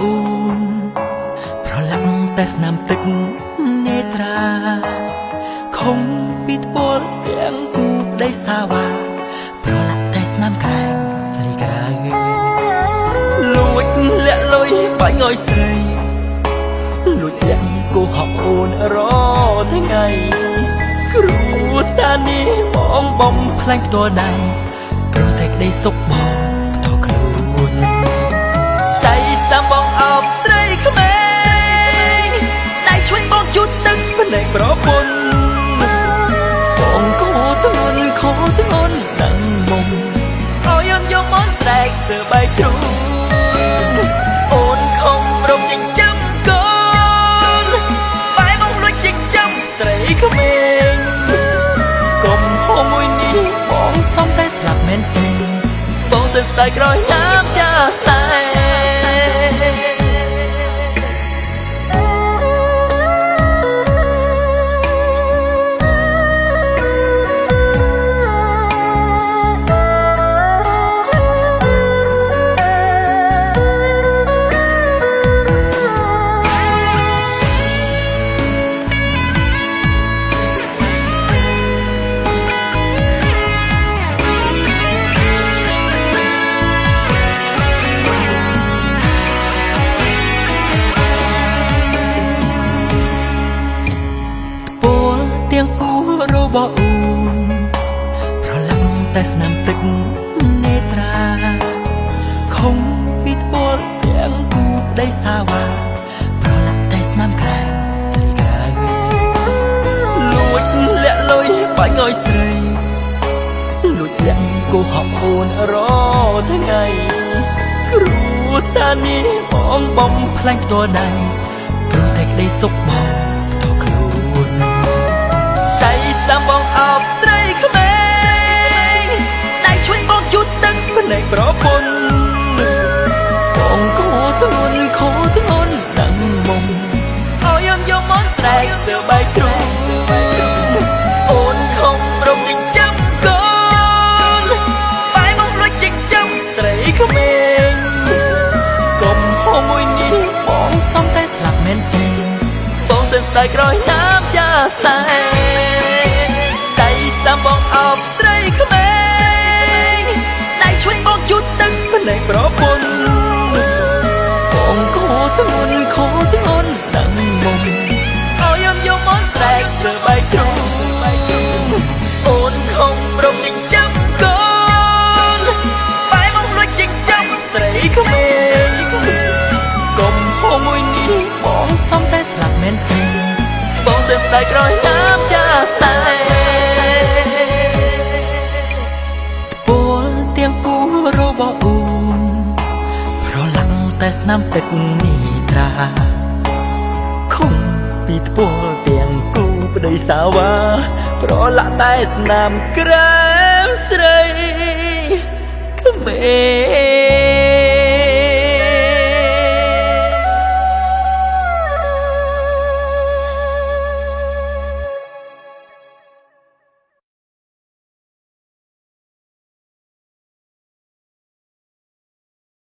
អ៊ូនប្រឡាំងតែស្នាមទឹកនេត្រាខំពីត្បូលទាំងគូប្តីសាវ៉ាប្រឡាំងតែស្នាមក្រែងស្រីក្រៅលួចលាក់លុយបាញ់ឲ្យស្រីលួចលាក់គូហប់អូនរថ្ងៃគ្រូសានីបងបំផ្លាញផ្ទាល់ដៃប្រតែក្តីសុខ ស្រែកស្ទើបែកទ្រូងអូនខំរំចិញ្ចឹមកូនបែបងលួចចិញ្ចឹមស្រីក្មេងកុំហូមួយនេះបងសំតែស្លាប់មែនទេបងទៅស្ដាយក្រោយណាមចាស្តែ របស់អូនប្រឡាំងតែស្នាមទឹកនេត្រាខំពីថ្ពាល់ទៀងគូប្តីសាវ៉ាប្រឡាក់តែស្នាមក្រែមស្រីក្រៅលួចលាក់លុយបាញ់ឲ្យស្រីលួចលាក់គូហក់អូនរថ្ងៃគ្រូសានេះបងបំផ្លាញ់ផ្ទាល់ដៃព្រោះតែក្តីសុខបង ដាយក្រោយណាមចាស្តែដៃសាំបងអោប ដាយក្រោយណាមចាស្តែពលទៀងគូរបស់អូនប្រឡាំងតែស្នាមទឹកនីត្រាខំពីថ្ពាល់ទៀងគូប្តីសាវ៉ាប្រឡាក់តែស្នាមក្រែមស្រីក្មេង